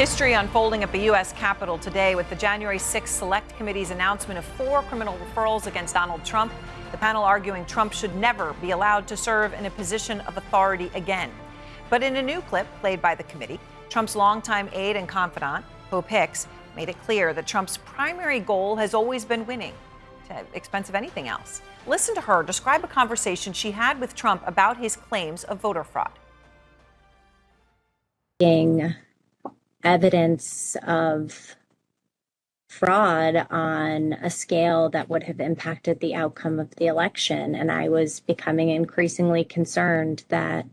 History unfolding at the U.S. Capitol today with the January 6th Select Committee's announcement of four criminal referrals against Donald Trump. The panel arguing Trump should never be allowed to serve in a position of authority again. But in a new clip played by the committee, Trump's longtime aide and confidant, Hope Hicks, made it clear that Trump's primary goal has always been winning, to expense of anything else. Listen to her describe a conversation she had with Trump about his claims of voter fraud. Being evidence of fraud on a scale that would have impacted the outcome of the election. And I was becoming increasingly concerned that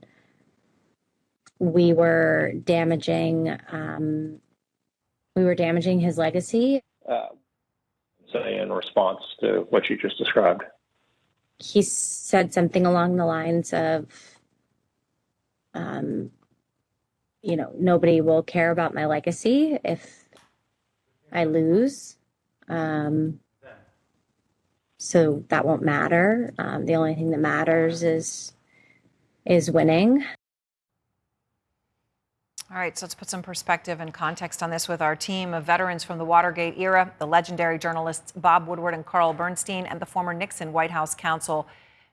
we were damaging um, we were damaging his legacy. Uh, say in response to what you just described. He said something along the lines of um, you know, nobody will care about my legacy if I lose. Um, so that won't matter. Um, the only thing that matters is is winning. All right, so let's put some perspective and context on this with our team of veterans from the Watergate era, the legendary journalists Bob Woodward and Carl Bernstein, and the former Nixon White House counsel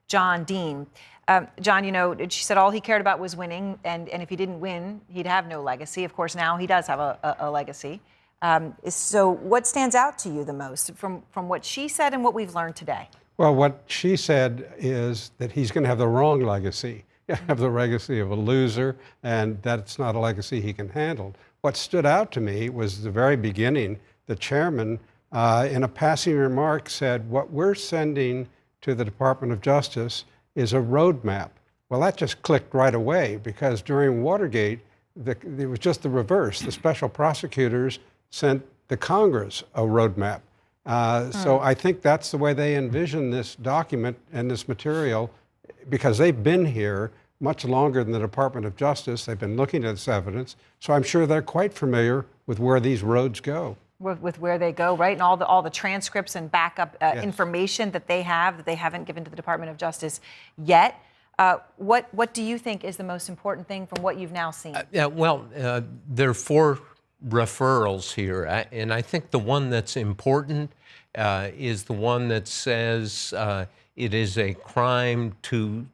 John Dean. Um, John, you know, she said all he cared about was winning, and, and if he didn't win, he'd have no legacy. Of course, now he does have a, a, a legacy. Um, so, what stands out to you the most from, from what she said and what we've learned today? Well, what she said is that he's going to have the wrong legacy. have the legacy of a loser, and that's not a legacy he can handle. What stood out to me was the very beginning. The chairman, uh, in a passing remark, said, What we're sending to the Department of Justice is a roadmap. Well, that just clicked right away because during Watergate, the, it was just the reverse. The special prosecutors sent the Congress a roadmap. Uh, So hmm. I think that's the way they envision this document and this material because they've been here much longer than the Department of Justice. They've been looking at this evidence. So I'm sure they're quite familiar with where these roads go with, with, where they go, right? And all the all the transcripts and backup uh, yes. information that they have that they haven't given to the Department of Justice yet. Uh, what what do you think is the most important thing from what you've now seen? Uh, yeah, well, uh, there are four referrals here, and I think the one that's important uh, is the one that says uh, it is a crime to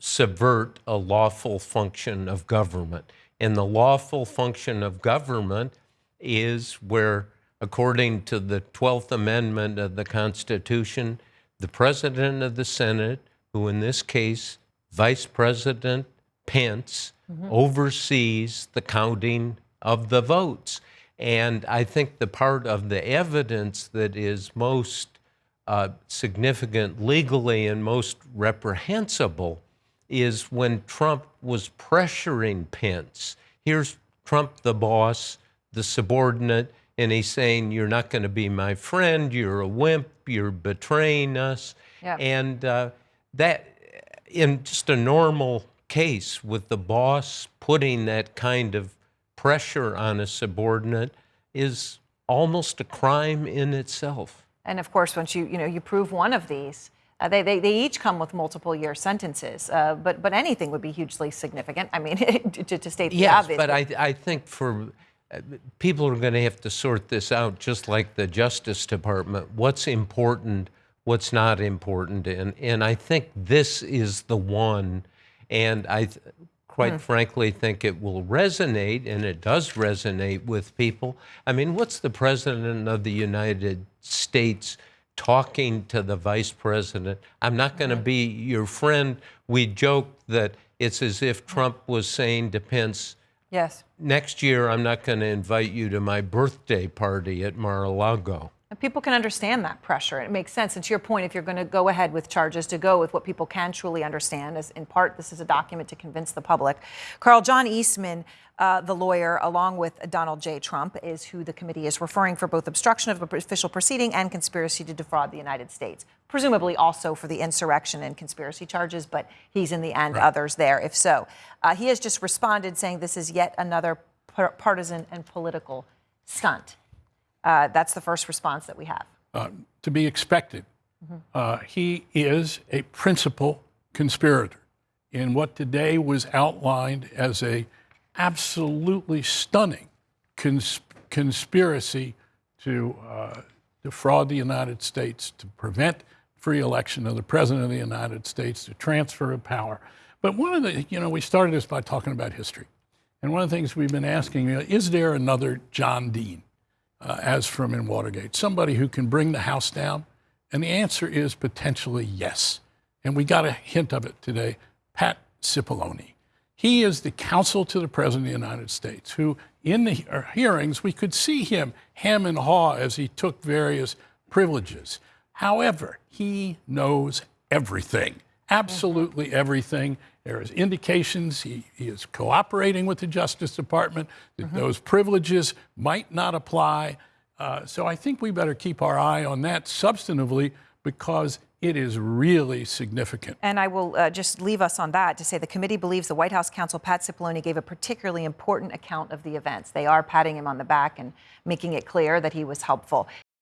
subvert a lawful function of government, and the lawful function of government is where according to the 12th Amendment of the Constitution, the President of the Senate, who in this case, Vice President Pence, mm-hmm. oversees the counting of the votes. And I think the part of the evidence that is most uh, significant legally and most reprehensible is when Trump was pressuring Pence. Here's Trump, the boss, the subordinate, and he's saying, You're not going to be my friend, you're a wimp, you're betraying us. Yep. And uh, that, in just a normal case with the boss putting that kind of pressure on a subordinate, is almost a crime in itself. And of course, once you, you know, you prove one of these, uh, they, they, they, each come with multiple year sentences, uh, but, but anything would be hugely significant. I mean, to, to state the yes, obvious. but I, I think for people are going to have to sort this out just like the Justice Department. What's important, what's not important. And, and I think this is the one. And I, quite mm. frankly, think it will resonate, and it does resonate with people. I mean, what's the President of the United States talking to the Vice President? I'm not going to mm. be your friend. We joke that it's as if Trump was saying to Pence, Yes. Next year, I'm not going to invite you to my birthday party at Mar-a-Lago. And people can understand that pressure. It makes sense. And to your point, if you're going to go ahead with charges, to go with what people can truly understand, as in part this is a document to convince the public. Carl John Eastman, uh, the lawyer, along with Donald J. Trump, is who the committee is referring for both obstruction of official proceeding and conspiracy to defraud the United States. Presumably also for the insurrection and conspiracy charges, but he's in the end right. others there, if so. Uh, he has just responded saying this is yet another partisan and political stunt. Uh, that's the first response that we have. Uh, to be expected. Mm-hmm. he is a principal conspirator in what today was outlined as a absolutely stunning cons- conspiracy to uh, defraud the United States, to prevent free election of the President of the United States, to transfer of power. But one of the, you know, we started this by talking about history. And one of the things we've been asking, you know, is there another John Dean, uh, as from in Watergate, somebody who can bring the house down? And the answer is potentially yes. And we got a hint of it today. Pat Cipollone. He is the counsel to the President of the United States, who in the uh, hearings, we could see him hem and haw as he took various privileges. However, he knows everything, absolutely everything. There is indications he, he is cooperating with the Justice Department, that those privileges might not apply. Uh, so I think we better keep our eye on that substantively because it is really significant. And I will uh, just leave us on that to say the committee believes the White House counsel Pat Cipollone gave a particularly important account of the events. They are patting him on the back and making it clear that he was helpful.